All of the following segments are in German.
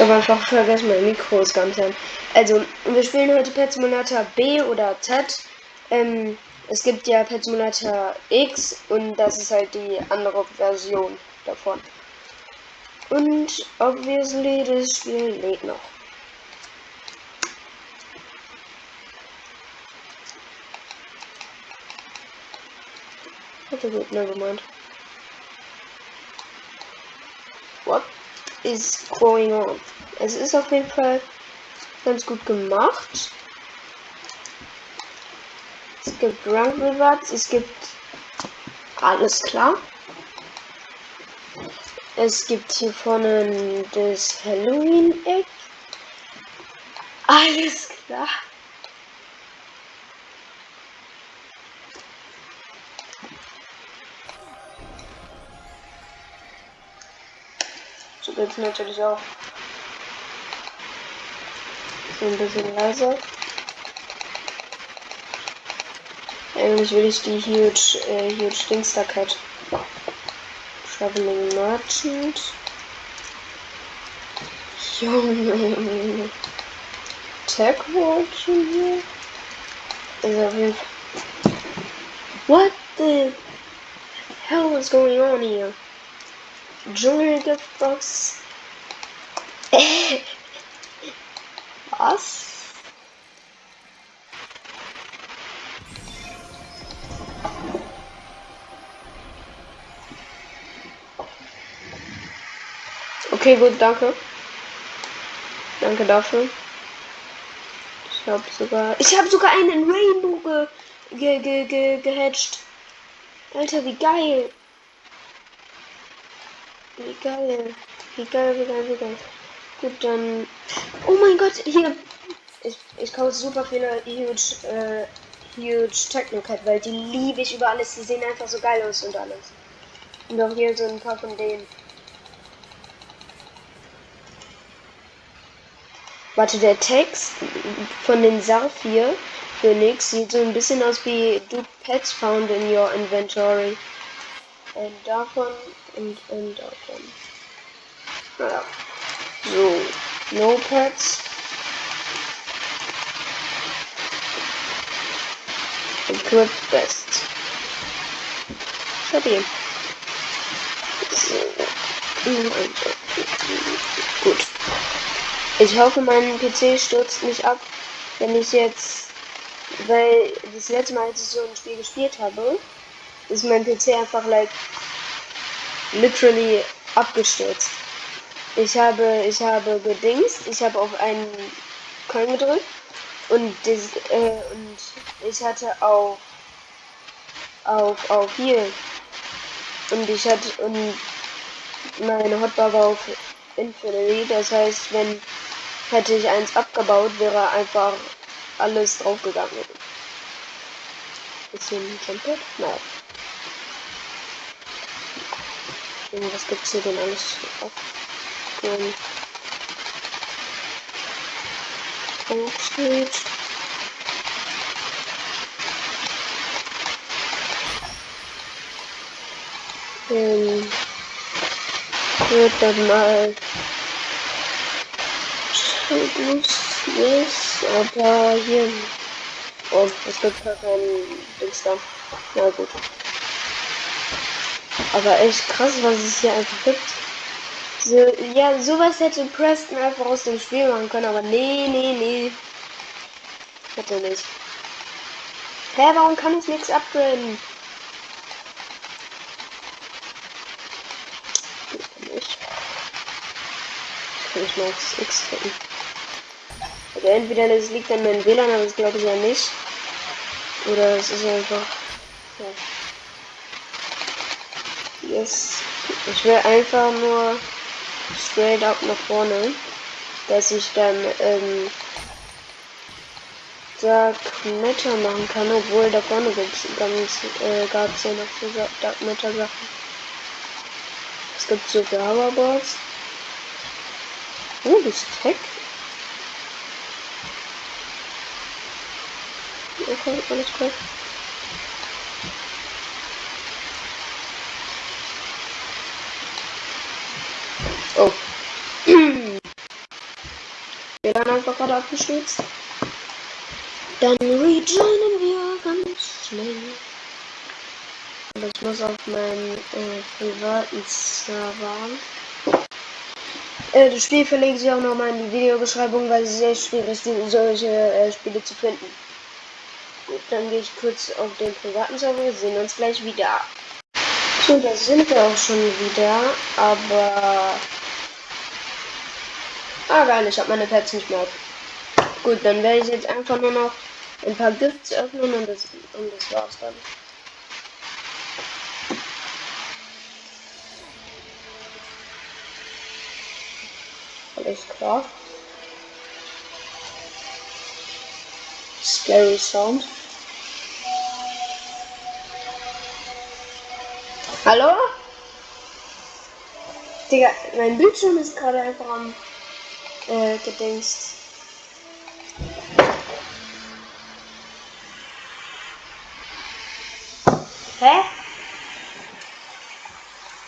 Ich habe einfach vergessen, mein Mikro ist ganz an. Also, wir spielen heute Pet Simulator B oder Z. Ähm, es gibt ja Pet Simulator X und das ist halt die andere Version davon. Und obviously, das Spiel lädt noch. Okay, gut, never mind. What is going on? Es ist auf jeden Fall ganz gut gemacht. Es gibt Rank Rewards, es gibt alles klar. Es gibt hier vorne das Halloween-Eck. Alles klar. Geht's natürlich auch. Ein bisschen leiser. Eigentlich will ich die Huge, äh, Huge Dingster Cat. Traveling Merchant. Junge. Tech Watching hier. Ist auf jeden Fall. What the hell is going on here? Dschungelgiftbox. Was? Okay, gut, danke. Danke dafür. Ich habe sogar. Ich habe sogar einen Rainbow ge, ge, ge, ge, gehatcht. Alter, wie geil. Wie geil. Wie geil, wie geil, wie geil. Gut, dann. Oh mein Gott, hier. Ich, ich kaufe super viele Huge, äh, Huge Technocat, weil die liebe ich über alles. Die sehen einfach so geil aus und alles. Und auch hier so ein paar von denen. Warte, der Text von den Saphir Phoenix sieht so ein bisschen aus wie Do Pets found in your inventory. Und davon und, und davon. Naja. So. No Pets. Equip Best. Stabil. So. Gut. Ich hoffe, mein PC stürzt nicht ab, wenn ich jetzt, weil das letzte Mal, als ich so ein Spiel gespielt habe, ist mein PC einfach like literally abgestürzt. Ich habe, ich habe gedingst, ich habe auf einen Coin gedrückt und, das, äh, und ich hatte auf, auf, auf hier und ich hatte, und meine Hotbar war auf Infinity, das heißt, wenn Hätte ich eins abgebaut, wäre einfach alles draufgegangen. Bisschen Jumpet? Nein. Was gibt's hier denn alles abholen? Street. Ähm, wird dann mal yes, aber hier. Oh, es gibt gar keinen Dings da. Na gut. Aber echt krass, was es hier einfach gibt. So, ja, sowas hätte Preston einfach aus dem Spiel machen können, aber nee, nee, nee. Hätte nicht. Hä, warum kann ich nichts upgraden? Nicht. Kann ich mal aufs X drücken. Also entweder das liegt an meinem WLAN, aber das glaube ich ja nicht. Oder es ist einfach. Ja. Yes. Ich will einfach nur straight up nach vorne. Dass ich dann ähm, Dark Matter machen kann, obwohl da vorne gibt's ganz äh, gab es ja noch so Dark Matter Sachen. Es gibt so für Hoverboards. Oh, das Tech Okay, alles klar. Oh. WLAN einfach gerade abgestürzt. Dann rejoinen wir ganz schnell. Und ich muss auf meinen äh, privaten Server. Äh, das Spiel verlinke ich auch nochmal in die Videobeschreibung, weil es sehr schwierig ist, solche äh, Spiele zu finden. Gut, dann gehe ich kurz auf den privaten Server. Wir sehen uns gleich wieder. So, da sind wir auch schon wieder, aber... Ah, geil, ich habe meine Pets nicht mehr. Gut, dann werde ich jetzt einfach nur noch ein paar Gifts öffnen und das, und das war's dann. Alles klar. Scary Sound. Hallo? Digga, mein Bildschirm ist gerade einfach am äh, gedingst. Hä?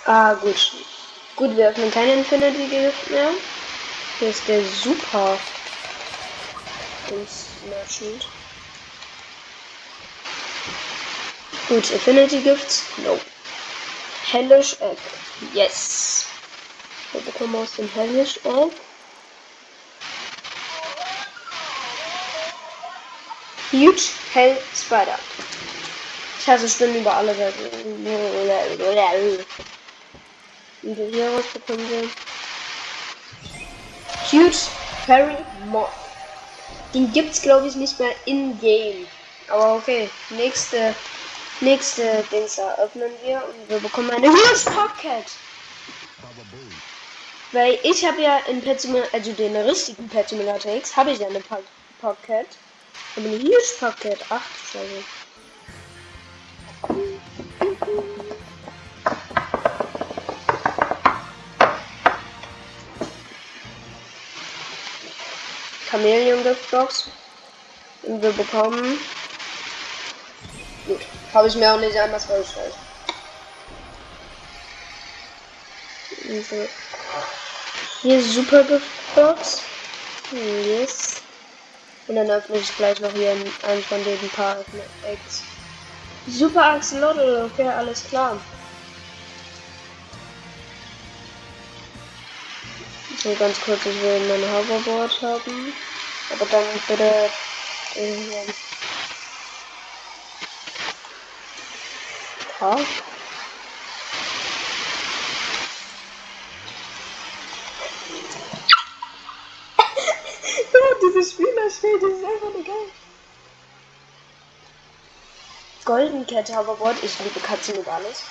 Ah, gut. Gut, wir öffnen keine Infinity Gift mehr. Hier ist der Super Merchant. Gut, Infinity Gifts? No. Hellish Egg. Yes. Wir bekommen aus dem Hellish Egg. Huge Hell Spider. Ich hasse Spinnen über alle Seiten. Wir hier rausbekommen wir. Huge Fairy Moth. Den gibt's glaube ich nicht mehr in Game. Aber okay, nächste nächste Dings öffnen wir und wir bekommen eine Huge Pocket. Weil ich habe ja in Pet also den richtigen Pet Simulator X, habe ich ja eine Pocket. Aber Huge Pocket, ach, Scheiße. Chameleon Giftbox. Und wir bekommen. Gut. Habe ich mir auch nicht anders vorgestellt. Hier Super Giftbox. Yes. Und dann öffne ich gleich noch hier einen von den paar Eggs. Super Axolotl, okay, alles klar. So ganz kurz, ich will mein Hoverboard haben. Aber dann bitte den hier. Dieses Spieler steht, das ist einfach nur geil. Golden Cat Hoverboard, ich liebe Katzen über alles.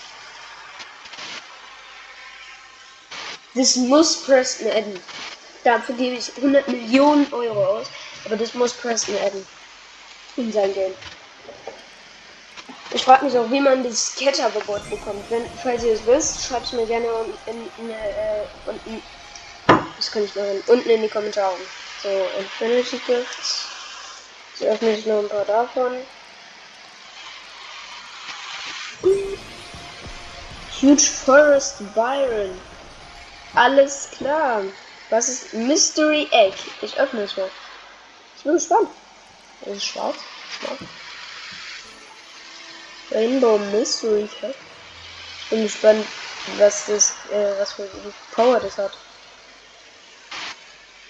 Das muss Preston adden. Dafür gebe ich 100 Millionen Euro aus. Aber das muss Preston adden. In sein Game. Ich frage mich auch, wie man das Cat-Hoverboard bekommt. Wenn, falls ihr es wisst, schreibt es mir gerne in, in, in, äh, unten. Das kann ich machen. Unten in die Kommentare. So, Infinity Gifts. So öffne ich noch ein paar davon. Huge Forest Byron. Alles klar. Was ist Mystery Egg? Ich öffne es mal. Ich bin gespannt. Das ist schwarz. Schwarz. Rainbow Mystery Egg. Ich bin gespannt, was das, äh, was für Power das hat.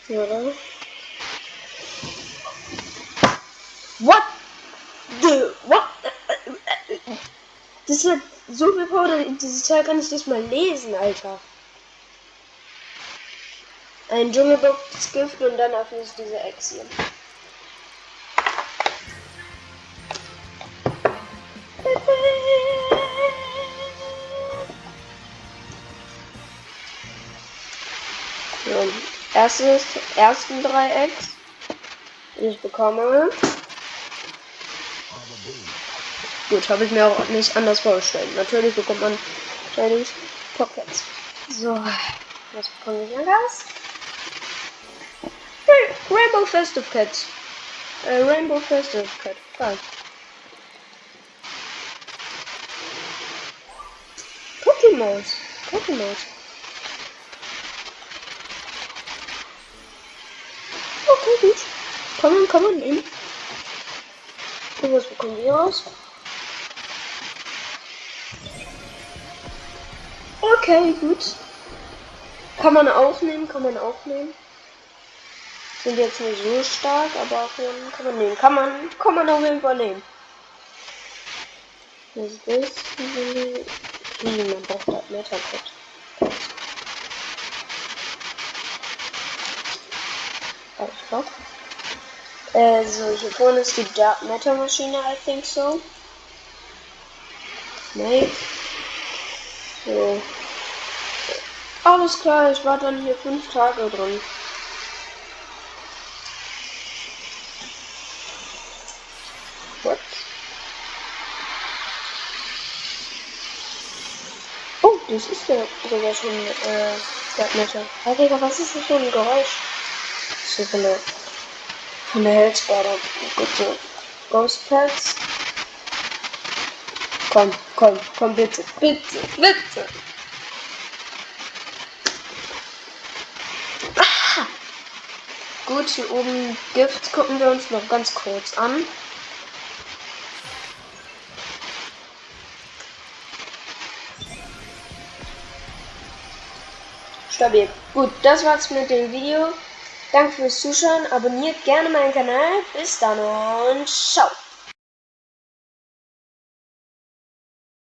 Oder? What the what? Das hat so viel Power, dieses Teil kann ich nicht mal lesen, Alter. Ein Dschungelbox-Gift und dann öffne ich diese Ex hier. So, erstes, ersten Dreiecks. Ich bekomme Gut, habe ich mir auch nicht anders vorgestellt. Natürlich bekommt man wahrscheinlich Pockets. So, was bekomme ich anders? Rainbow Festive Cat. Äh, Rainbow Festive Cat. Geil. Pokémon. Pokémon. Oh, Okay, gut. Kann man, kann man nehmen. Und was bekommen wir raus? Okay, gut. Kann man aufnehmen, kann man aufnehmen. Sind jetzt nicht so stark, aber kann man nehmen. Kann man, kann man auf jeden Fall nehmen. Was ist das? Hm, man braucht halt Metacode. Alles klar. Also, hier vorne ist die Dark Matter Maschine, I think so. Snake. So. Alles klar, ich war dann hier fünf Tage drin. What? Oh, das ist ja sogar schon äh. Hey Digga, was ist das für ein Geräusch? So von der von der Heldspider. Gute Ghost Pets. Komm, komm, komm bitte, bitte, bitte. Gut, hier oben Gift gucken wir uns noch ganz kurz an. Stabil. Gut, das war's mit dem Video. Danke fürs Zuschauen. Abonniert gerne meinen Kanal. Bis dann und ciao.